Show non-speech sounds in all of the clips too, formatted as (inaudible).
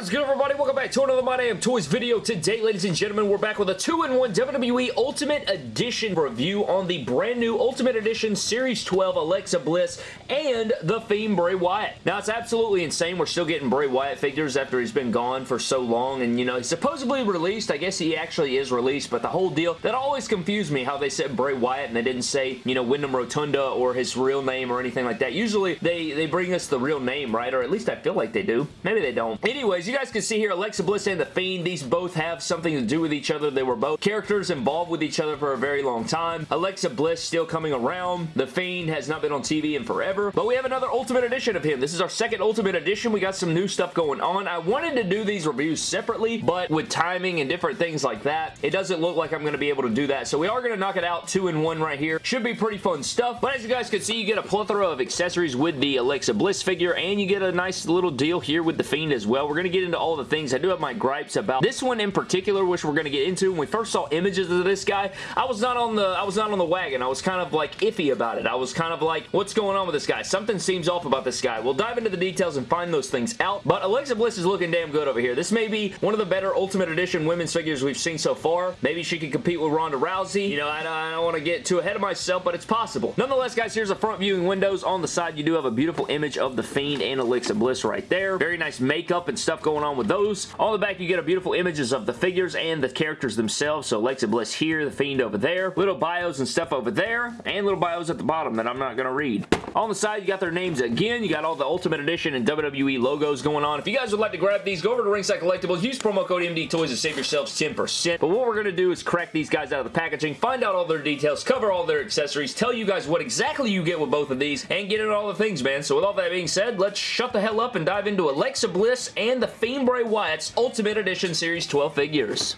What is good, everybody? Welcome back to another My Damn Toys video. Today, ladies and gentlemen, we're back with a 2-in-1 WWE Ultimate Edition review on the brand new Ultimate Edition Series 12 Alexa Bliss and The Fiend Bray Wyatt. Now, it's absolutely insane. We're still getting Bray Wyatt figures after he's been gone for so long, and, you know, he's supposedly released. I guess he actually is released, but the whole deal, that always confused me how they said Bray Wyatt and they didn't say, you know, Wyndham Rotunda or his real name or anything like that. Usually, they, they bring us the real name, right? Or at least I feel like they do. Maybe they don't. Anyways, you guys can see here Alexa Bliss and The Fiend. These both have something to do with each other. They were both characters involved with each other for a very long time. Alexa Bliss still coming around. The Fiend has not been on TV in forever. But we have another Ultimate Edition of him. This is our second Ultimate Edition. We got some new stuff going on. I wanted to do these reviews separately, but with timing and different things like that, it doesn't look like I'm going to be able to do that. So we are going to knock it out two in one right here. Should be pretty fun stuff. But as you guys can see, you get a plethora of accessories with the Alexa Bliss figure, and you get a nice little deal here with the Fiend as well. We're going to get into all the things. I do have my gripes about this one in particular, which we're going to get into. When we first saw images of this guy, I was not on the I was not on the wagon. I was kind of like iffy about it. I was kind of like, what's going on with this guy? Something seems off about this guy. We'll dive into the details and find those things out. But Alexa Bliss is looking damn good over here. This may be one of the better Ultimate Edition women's figures we've seen so far. Maybe she could compete with Ronda Rousey. You know, I I don't want to get too ahead of myself, but it's possible. Nonetheless, guys, here's a front viewing windows. On the side, you do have a beautiful image of the Fiend and Alexa Bliss right there. Very nice makeup and stuff going on with those. On the back, you get a beautiful images of the figures and the characters themselves. So Alexa Bliss here, the Fiend over there, little bios and stuff over there, and little bios at the bottom that I'm not going to read. On the side, you got their names again. You got all the Ultimate Edition and WWE logos going on. If you guys would like to grab these, go over to Ringside Collectibles, use promo code MD Toys to save yourselves 10%. But what we're going to do is crack these guys out of the packaging, find out all their details, cover all their accessories, tell you guys what exactly you get with both of these, and get into all the things, man. So with all that being said, let's shut the hell up and dive into Alexa Bliss and the Fiend Bray Wyatt's Ultimate Edition Series 12 figures.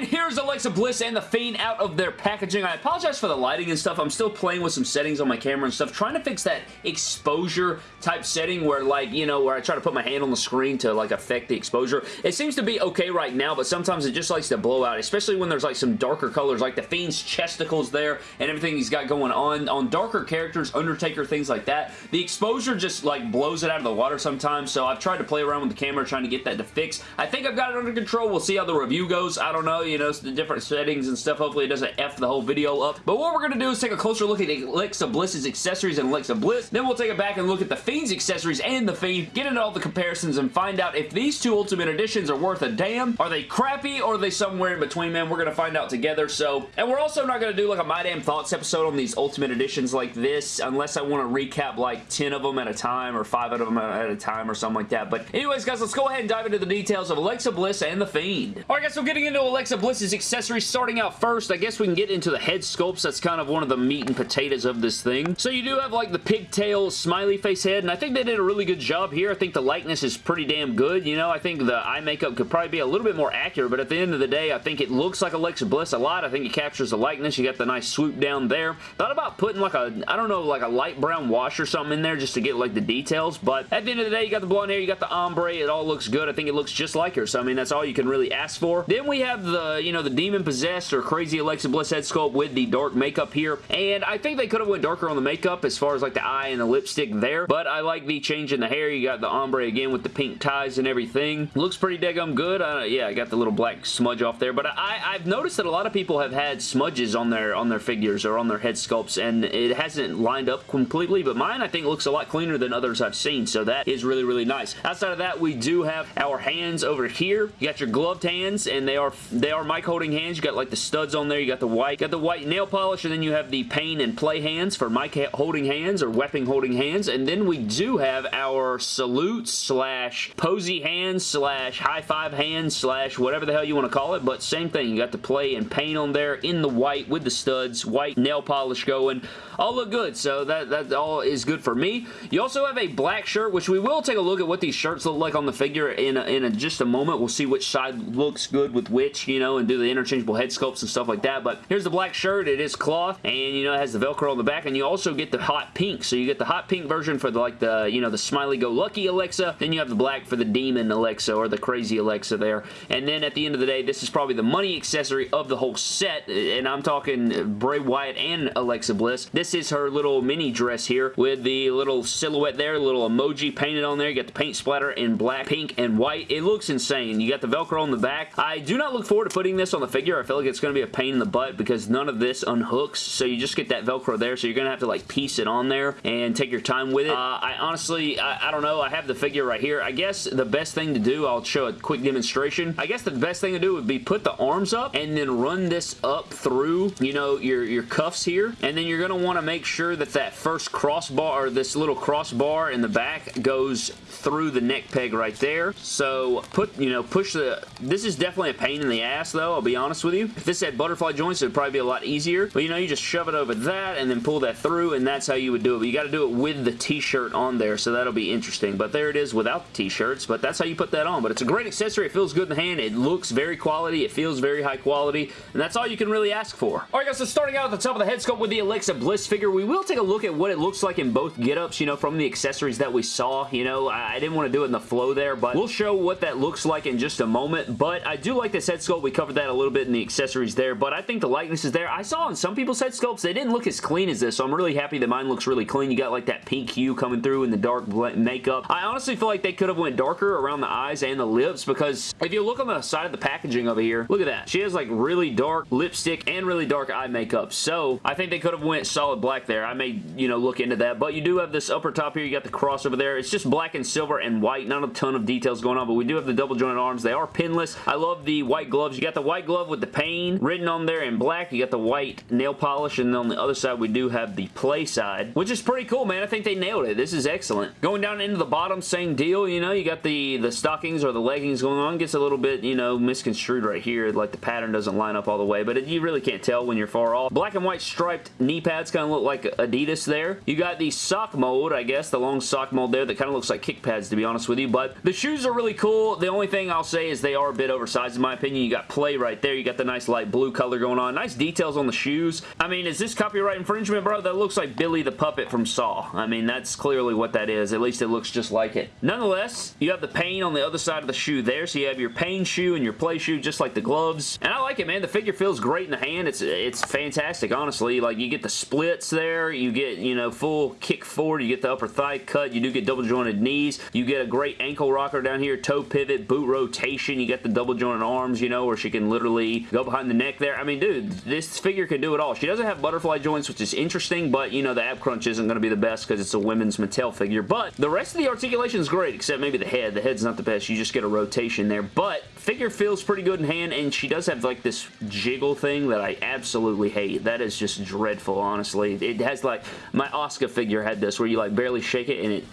And here's Alexa Bliss and The Fiend out of their packaging. I apologize for the lighting and stuff. I'm still playing with some settings on my camera and stuff, trying to fix that exposure type setting where like, you know, where I try to put my hand on the screen to like affect the exposure. It seems to be okay right now, but sometimes it just likes to blow out, especially when there's like some darker colors, like The Fiend's chesticles there and everything he's got going on. On darker characters, Undertaker, things like that, the exposure just like blows it out of the water sometimes, so I've tried to play around with the camera trying to get that to fix. I think I've got it under control. We'll see how the review goes. I don't know, you know, the different settings and stuff. Hopefully it doesn't F the whole video up. But what we're going to do is take a closer look at Alexa Bliss's accessories and Alexa Bliss. Then we'll take it back and look at the Fiend's accessories and the Fiend, get into all the comparisons and find out if these two Ultimate Editions are worth a damn. Are they crappy or are they somewhere in between, man? We're going to find out together. So, and we're also not going to do like a My Damn Thoughts episode on these Ultimate Editions like this unless I want to recap like 10 of them at a time or 5 of them at a time or something like that. But anyways, guys, let's go ahead and dive into the details of Alexa Bliss and the Fiend. Alright, guys, so getting into Alexa Bliss's accessories, starting out first, I guess we can get into the head sculpts. That's kind of one of the meat and potatoes of this thing. So you do have like the pigtail smiley face head, and I think they did a really good job here. I think the likeness is pretty damn good. You know, I think the eye makeup could probably be a little bit more accurate, but at the end of the day, I think it looks like Alexa Bliss a lot. I think it captures the likeness. You got the nice swoop down there. Thought about putting like a, I don't know, like a light brown wash or something in there just to get like the details, but at the end of the day, you got the blonde hair, you got the ombre. It all looks good. I think it looks just like her, so I mean, that's all you can really ask for. Then we have the, you know, the demon possessed or crazy Alexa Bliss head sculpt with the dark makeup here, and I think they could have went darker on the makeup as far as like the eye and the lipstick there, but I like the change in the hair. You got the ombre again with the pink ties and everything. Looks pretty daggum good. Uh, yeah, I got the little black smudge off there, but I, I've noticed that a lot of people have had smudges on their on their figures or on their head sculpts, and it hasn't lined up completely, but mine I think looks a lot cleaner than others I've seen, so that is really, really nice. Outside of that, we do have our hands over here. You got your gloved hands, and they are they are mic holding hands. You got like the studs on there. You got the white, got the white nail polish, and then you have the pain and play hands for mic holding hands or weapon holding hands, and then we do have our salute slash posy hands slash high five hands slash whatever the hell you want to call it, but same thing. You got the play and paint on there in the white with the studs, white nail polish going. All look good, so that, that all is good for me. You also have a black shirt, which we will take a look at what these shirts look like on the figure in, a, in a, just a moment. We'll see which side looks good with which, you know, and do the interchangeable head sculpts and stuff like that, but here's the black shirt. It is cloth, and you know, it has the Velcro on the back, and you also get the hot pink. So you get the hot pink version for the, like the, you know, the smiley-go-lucky Alexa, then you have the black for the demon Alexa, or the crazy Alexa there, and then at the end of the day, this is probably the money accessory of the whole set, and I'm talking Bray Wyatt and Alexa Bliss. This is her little mini dress here with the little silhouette there, little emoji painted on there. You got the paint splatter in black, pink, and white. It looks insane. You got the Velcro on the back. I do not look forward to putting this on the figure. I feel like it's going to be a pain in the butt because none of this unhooks, so you just get that Velcro there, so you're going to have to like piece it on there and take your time with it. Uh, I honestly, I, I don't know. I have the figure right here. I guess the best thing to do, I'll show a quick demonstration. I guess the best thing to do would be put the arms up and then run this up through, you know, your, your cuffs here, and then you're going to want to make sure that that first crossbar, or this little crossbar in the back goes through the neck peg right there. So put, you know, push the, this is definitely a pain in the ass though, I'll be honest with you. If this had butterfly joints, it would probably be a lot easier. But you know, you just shove it over that and then pull that through and that's how you would do it. But you got to do it with the t-shirt on there, so that'll be interesting. But there it is without the t-shirts, but that's how you put that on. But it's a great accessory. It feels good in the hand. It looks very quality. It feels very high quality, and that's all you can really ask for. Alright guys, so starting out at the top of the head sculpt with the Alexa Bliss figure, we will take a look at what it looks like in both get-ups, you know, from the accessories that we saw. You know, I, I didn't want to do it in the flow there, but we'll show what that looks like in just a moment. But I do like this head sculpt. We covered that a little bit in the accessories there, but I think the likeness is there. I saw on some people's head sculpts, they didn't look as clean as this, so I'm really happy that mine looks really clean. You got like that pink hue coming through in the dark makeup. I honestly feel like they could have went darker around the eyes and the lips because if you look on the side of the packaging over here, look at that. She has like really dark lipstick and really dark eye makeup. So I think they could have went solid black there. I may, you know, look into that. But you do have this upper top here. You got the cross over there. It's just black and silver and white. Not a ton of details going on, but we do have the double jointed arms. They are pinless. I love the white gloves. You got the white glove with the pain written on there in black. You got the white nail polish, and then on the other side, we do have the play side, which is pretty cool, man. I think they nailed it. This is excellent. Going down into the bottom, same deal. You know, you got the, the stockings or the leggings going on. Gets a little bit, you know, misconstrued right here. Like the pattern doesn't line up all the way, but it, you really can't tell when you're far off. Black and white striped knee pads kind of look like Adidas there. You got the sock mold, I guess, the long sock mold there that kind of looks like kick pads, to be honest with you, but the shoes are really cool. The only thing I'll say is they are a bit oversized, in my opinion. You got play right there. You got the nice light blue color going on. Nice details on the shoes. I mean, is this copyright infringement, bro? That looks like Billy the Puppet from Saw. I mean, that's clearly what that is. At least it looks just like it. Nonetheless, you have the pain on the other side of the shoe there, so you have your pain shoe and your play shoe, just like the gloves. And I like it, man. The figure feels great in the hand. It's it's fantastic, honestly. Like, you get the splits there. You get, you know, full kick forward. You get the upper thigh cut. You do get double jointed knees. You get a great ankle rocker down here, toe pivot, boot rotation. You get the double jointed arms, you know, where she can literally go behind the neck there. I mean, dude, this figure can do it all. She doesn't have butterfly joints, which is interesting, but, you know, the ab crunch isn't going to be the best because it's a women's Mattel figure. But the rest of the articulation is great, except maybe the head. The head's not the best. You just get a rotation there. But figure feels pretty good in hand, and she does have, like, this jiggle thing that I absolutely hate. That is just dreadful, honestly. It has, like, my Oscar figure had this, where you, like, barely shake it, and it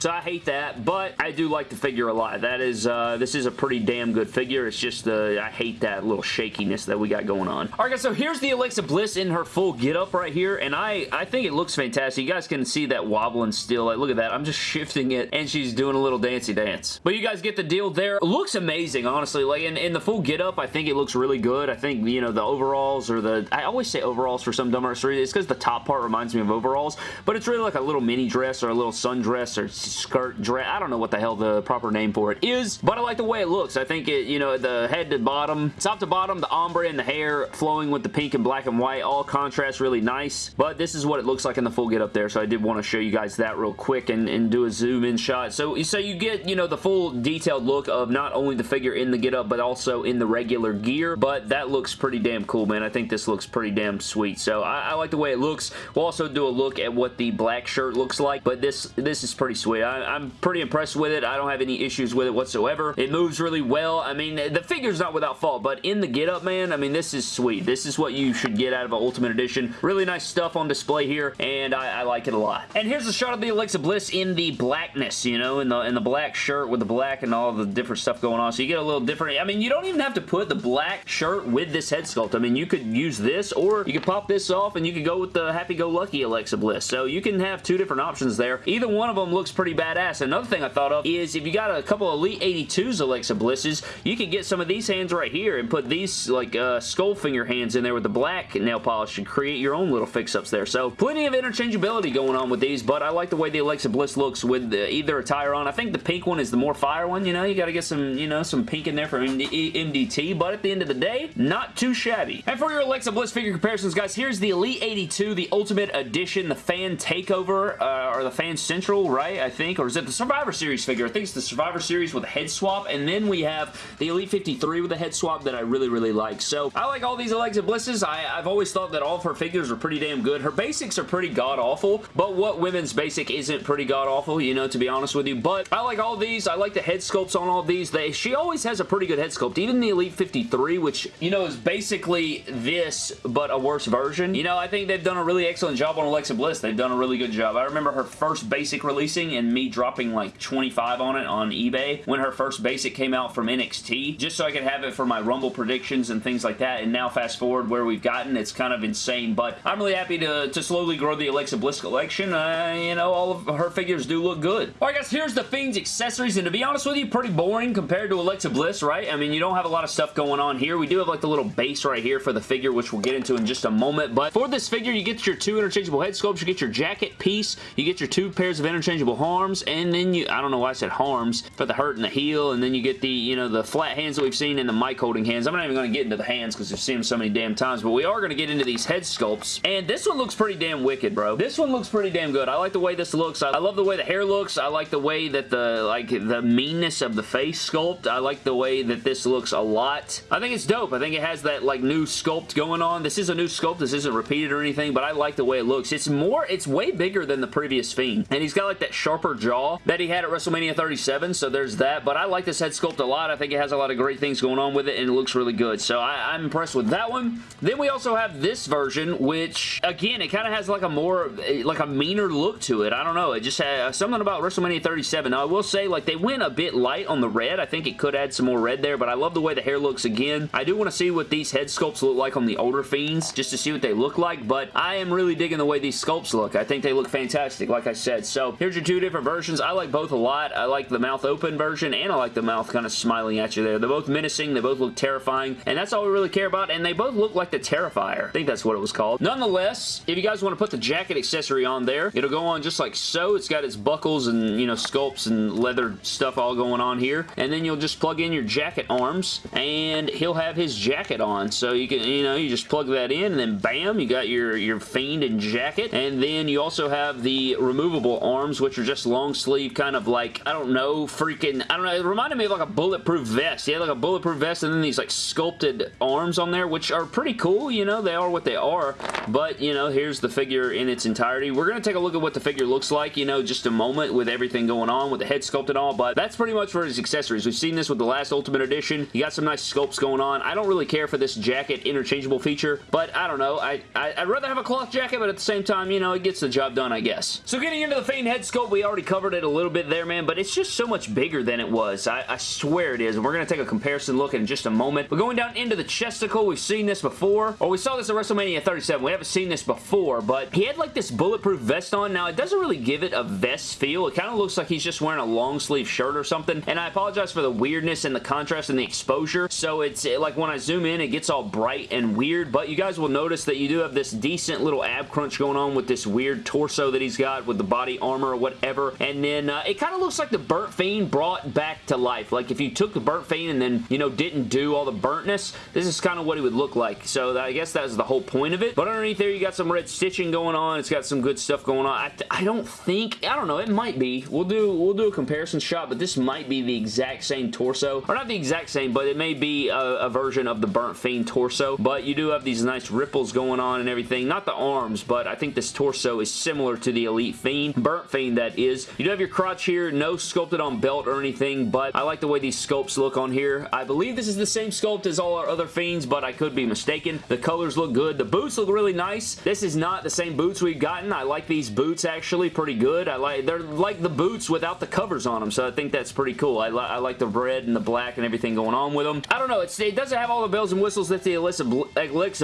so I hate that, but I do like the figure a lot. That is, uh, this is a pretty damn good figure. It's just, uh, I hate that little shakiness that we got going on. Alright guys, so here's the Alexa Bliss in her full get-up right here, and I, I think it looks fantastic. You guys can see that wobbling still. Like, look at that. I'm just (laughs) shifting it, and she's doing a little dancey dance. But you guys get the deal there. It looks amazing, honestly. Like, in, in the full get-up, I think it looks really good. I think, you know, the overalls or the, I always say overalls for some dumb reason. It's because the top part reminds me of overalls, but it's really like a little mini dress or a little sundress or skirt dress. I don't know what the hell the proper name for it is, but I like the way it looks. I think it, you know, the head to bottom, top to bottom, the ombre and the hair flowing with the pink and black and white, all contrast really nice, but this is what it looks like in the full get up there, so I did want to show you guys that real quick and, and do a zoom in shot. So, so you get, you know, the full detailed look of not only the figure in the get up, but also in the regular gear, but that looks pretty damn cool, man. I think this looks pretty damn sweet, so I, I like the way it looks. We'll also do a look at what the black shirt looks like, but this, this is pretty sweet. I, I'm I'm pretty impressed with it. I don't have any issues with it whatsoever. It moves really well. I mean, the figure's not without fault, but in the get-up, man, I mean, this is sweet. This is what you should get out of an Ultimate Edition. Really nice stuff on display here, and I, I like it a lot. And here's a shot of the Alexa Bliss in the blackness, you know, in the, in the black shirt with the black and all the different stuff going on. So you get a little different. I mean, you don't even have to put the black shirt with this head sculpt. I mean, you could use this, or you could pop this off, and you could go with the Happy-Go-Lucky Alexa Bliss. So you can have two different options there. Either one of them looks pretty pretty badass. Another thing I thought of is if you got a couple Elite 82s Alexa Blisses, you can get some of these hands right here and put these like uh, skull finger hands in there with the black nail polish and create your own little fix-ups there. So plenty of interchangeability going on with these, but I like the way the Alexa Bliss looks with the, either attire on. I think the pink one is the more fire one, you know? You gotta get some, you know, some pink in there for MD MDT, but at the end of the day, not too shabby. And for your Alexa Bliss figure comparisons, guys, here's the Elite 82, the Ultimate Edition, the Fan Takeover, uh, or the Fan Central, right? I think, or is it the Survivor Series figure? I think it's the Survivor Series with a head swap, and then we have the Elite 53 with a head swap that I really, really like. So, I like all these Alexa Blisses. I, I've always thought that all of her figures are pretty damn good. Her basics are pretty god-awful, but what women's basic isn't pretty god-awful, you know, to be honest with you, but I like all these. I like the head sculpts on all these. They, she always has a pretty good head sculpt. Even the Elite 53, which, you know, is basically this, but a worse version. You know, I think they've done a really excellent job on Alexa Bliss. They've done a really good job. I remember her first basic releasing and me dropping like 25 on it on eBay when her first basic came out from NXT, just so I could have it for my Rumble predictions and things like that, and now fast forward where we've gotten, it's kind of insane, but I'm really happy to, to slowly grow the Alexa Bliss collection. Uh, you know, all of her figures do look good. Alright guys, here's the Fiend's accessories, and to be honest with you, pretty boring compared to Alexa Bliss, right? I mean, you don't have a lot of stuff going on here. We do have like the little base right here for the figure, which we'll get into in just a moment, but for this figure, you get your two interchangeable head sculpts, you get your jacket piece, you get your two pairs of interchangeable arms, and then you, I don't know why I said harms, for the hurt and the heel, and then you get the, you know, the flat hands that we've seen and the mic holding hands. I'm not even going to get into the hands because we've seen them so many damn times, but we are going to get into these head sculpts, and this one looks pretty damn wicked, bro. This one looks pretty damn good. I like the way this looks. I love the way the hair looks. I like the way that the, like, the meanness of the face sculpt. I like the way that this looks a lot. I think it's dope. I think it has that, like, new sculpt going on. This is a new sculpt. This isn't repeated or anything, but I like the way it looks. It's more, it's way bigger than the previous Fiend, and he's got, like, that jaw that he had at WrestleMania 37, so there's that, but I like this head sculpt a lot. I think it has a lot of great things going on with it, and it looks really good, so I, I'm impressed with that one. Then we also have this version, which, again, it kind of has, like, a more, eh, like, a meaner look to it. I don't know. It just has something about WrestleMania 37. Now, I will say, like, they went a bit light on the red. I think it could add some more red there, but I love the way the hair looks again. I do want to see what these head sculpts look like on the older Fiends, just to see what they look like, but I am really digging the way these sculpts look. I think they look fantastic, like I said. So, here's your two different versions. I like both a lot. I like the mouth open version, and I like the mouth kind of smiling at you there. They're both menacing. They both look terrifying, and that's all we really care about, and they both look like the Terrifier. I think that's what it was called. Nonetheless, if you guys want to put the jacket accessory on there, it'll go on just like so. It's got its buckles and, you know, sculpts and leather stuff all going on here, and then you'll just plug in your jacket arms, and he'll have his jacket on. So you can, you know, you just plug that in, and then bam, you got your, your Fiend and jacket, and then you also have the removable arms, which are just long sleeve, kind of like, I don't know, freaking, I don't know, it reminded me of like a bulletproof vest. Yeah, like a bulletproof vest, and then these like sculpted arms on there, which are pretty cool, you know, they are what they are, but, you know, here's the figure in its entirety. We're going to take a look at what the figure looks like, you know, just a moment with everything going on, with the head sculpt and all, but that's pretty much for his accessories. We've seen this with the last Ultimate Edition. You got some nice sculpts going on. I don't really care for this jacket interchangeable feature, but I don't know. I, I, would rather have a cloth jacket, but at the same time, you know, it gets the job done, I guess. So getting into the Fiend head sculpt, we already covered it a little bit there, man, but it's just so much bigger than it was. I, I swear it is, and we're going to take a comparison look in just a moment. But going down into the chesticle, we've seen this before, or we saw this at WrestleMania 37. We haven't seen this before, but he had like this bulletproof vest on. Now, it doesn't really give it a vest feel. It kind of looks like he's just wearing a long sleeve shirt or something, and I apologize for the weirdness and the contrast and the exposure. So it's like when I zoom in, it gets all bright and weird, but you guys will notice that you do have this decent little ab crunch going on with this weird torso that he's got with the body armor or whatever, and then uh, it kind of looks like the Burnt Fiend brought back to life. Like if you took the Burnt Fiend and then, you know, didn't do all the burntness, this is kind of what he would look like. So I guess that's the whole point of it. But underneath there, you got some red stitching going on. It's got some good stuff going on. I, I don't think, I don't know, it might be. We'll do, we'll do a comparison shot, but this might be the exact same torso. Or not the exact same, but it may be a, a version of the Burnt Fiend torso. But you do have these nice ripples going on and everything. Not the arms, but I think this torso is similar to the Elite Fiend. Burnt Fiend, that is. You do have your crotch here. No sculpted on belt or anything, but I like the way these sculpts look on here. I believe this is the same sculpt as all our other Fiends, but I could be mistaken. The colors look good. The boots look really nice. This is not the same boots we've gotten. I like these boots actually pretty good. I like They're like the boots without the covers on them, so I think that's pretty cool. I, li I like the red and the black and everything going on with them. I don't know. it doesn't have all the bells and whistles that the Alexa, Bl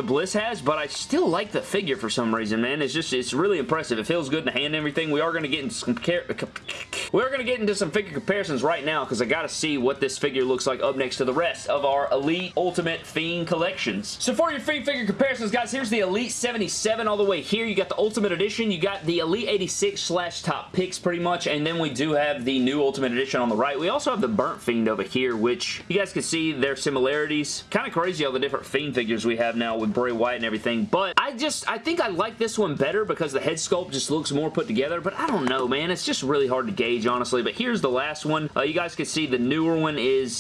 Bliss has, but I still like the figure for some reason, man. It's just, it's really impressive. It feels good in the hand and everything. We are going to get in some We're going to get into some figure comparisons right now because I got to see what this figure looks like up next to the rest of our Elite Ultimate Fiend collections. So for your Fiend figure comparisons, guys, here's the Elite 77 all the way here. You got the Ultimate Edition. You got the Elite 86 slash Top Picks pretty much, and then we do have the new Ultimate Edition on the right. We also have the Burnt Fiend over here, which you guys can see their similarities. Kind of crazy all the different Fiend figures we have now with Bray Wyatt and everything, but I just, I think I like this one better because the head sculpt just looks more put together, but I don't know, man. It's just really hard to gauge, honestly, but here's the last one. Uh, you guys can see the newer one is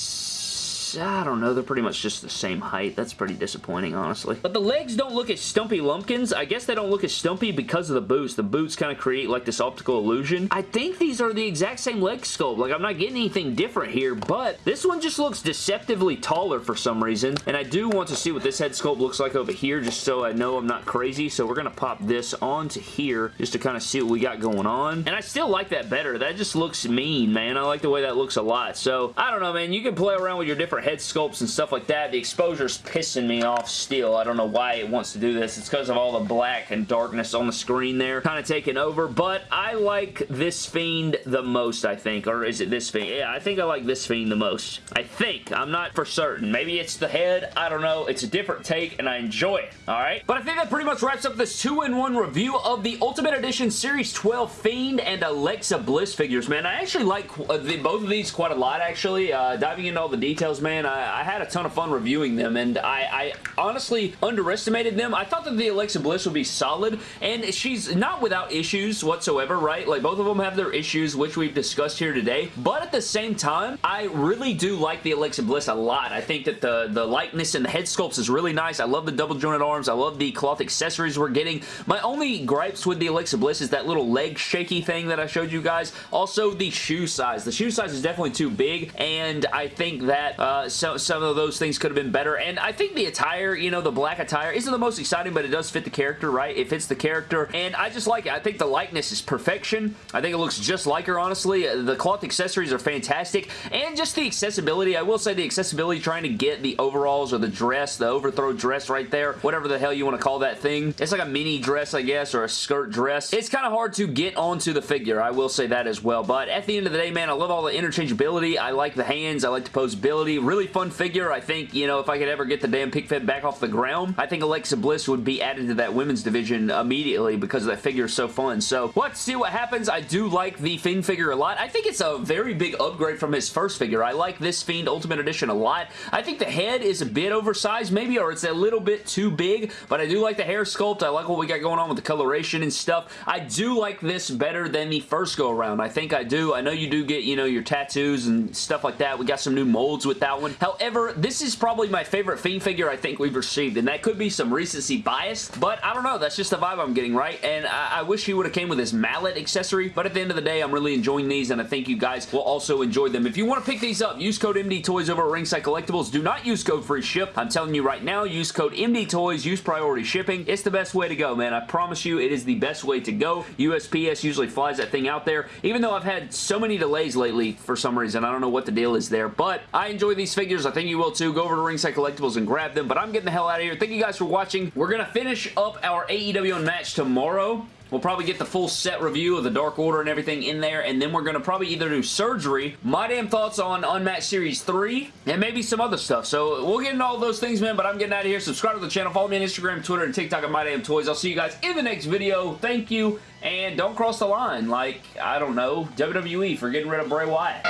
I don't know, they're pretty much just the same height. That's pretty disappointing, honestly. But the legs don't look as stumpy lumpkins. I guess they don't look as stumpy because of the boots. The boots kind of create like this optical illusion. I think these are the exact same leg sculpt. Like, I'm not getting anything different here, but this one just looks deceptively taller for some reason, and I do want to see what this head sculpt looks like over here just so I know I'm not crazy, so we're going to pop this onto here just to kind of see what we got going on, and I still like that better. That just looks mean, man. I like the way that looks a lot, so I don't know, man. You can play around with your different head sculpts and stuff like that. The exposure is pissing me off still. I don't know why it wants to do this. It's because of all the black and darkness on the screen there kind of taking over, but I like this Fiend the most, I think. Or is it this Fiend? Yeah, I think I like this Fiend the most. I think. I'm not for certain. Maybe it's the head. I don't know. It's a different take, and I enjoy it. Alright? But I think that pretty much wraps up this 2-in-1 review of the Ultimate Edition Series 12 Fiend and Alexa Bliss figures, man. I actually like uh, both of these quite a lot, actually. Uh, diving into all the details, man, I, I, had a ton of fun reviewing them, and I, I, honestly underestimated them. I thought that the Alexa Bliss would be solid, and she's not without issues whatsoever, right? Like, both of them have their issues, which we've discussed here today, but at the same time, I really do like the Alexa Bliss a lot. I think that the, the likeness and the head sculpts is really nice. I love the double jointed arms. I love the cloth accessories we're getting. My only gripes with the Alexa Bliss is that little leg shaky thing that I showed you guys. Also, the shoe size. The shoe size is definitely too big, and I think that uh, Uh, so, some of those things could have been better. And I think the attire, you know, the black attire isn't the most exciting, but it does fit the character, right? It fits the character, and I just like it. I think the likeness is perfection. I think it looks just like her, honestly. Uh, the cloth accessories are fantastic, and just the accessibility. I will say the accessibility trying to get the overalls or the dress, the overthrow dress right there, whatever the hell you want to call that thing. It's like a mini dress, I guess, or a skirt dress. It's kind of hard to get onto the figure. I will say that as well, but at the end of the day, man, I love all the interchangeability. I like the hands. I like the posability. Really fun figure. I think, you know, if I could ever get the damn pig fed back off the ground, I think Alexa Bliss would be added to that women's division immediately because that figure is so fun. So, to see what happens. I do like the Fiend figure a lot. I think it's a very big upgrade from his first figure. I like this Fiend Ultimate Edition a lot. I think the head is a bit oversized maybe, or it's a little bit too big, but I do like the hair sculpt. I like what we got going on with the coloration and stuff. I do like this better than the first go around. I think I do. I know you do get, you know, your tattoos and stuff like that. We got some new molds with that one. However, this is probably my favorite Fiend figure I think we've received, and that could be some recency bias, but I don't know. That's just the vibe I'm getting, right? And I, I wish he would have came with his mallet accessory, but at the end of the day, I'm really enjoying these, and I think you guys will also enjoy them. If you want to pick these up, use code MD Toys over at Ringside Collectibles. Do not use code free ship. I'm telling you right now, use code MD Toys, use priority shipping. It's the best way to go, man. I promise you, it is the best way to go. USPS usually flies that thing out there, even though I've had so many delays lately for some reason. I don't know what the deal is there, but I enjoy these figures. I think you will too. Go over to Ringside Collectibles and grab them, but I'm getting the hell out of here. Thank you guys for watching. We're going to finish up our AEW Unmatched tomorrow. We'll probably get the full set review of the Dark Order and everything in there, and then we're going to probably either do Surgery, my damn thoughts on Unmatched Series 3, and maybe some other stuff. So we'll get into all those things, man, but I'm getting out of here. Subscribe to the channel. Follow me on Instagram, Twitter, and TikTok at My Damn Toys. I'll see you guys in the next video. Thank you, and don't cross the line like, I don't know, WWE for getting rid of Bray Wyatt.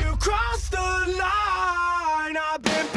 You crossed the line, I've been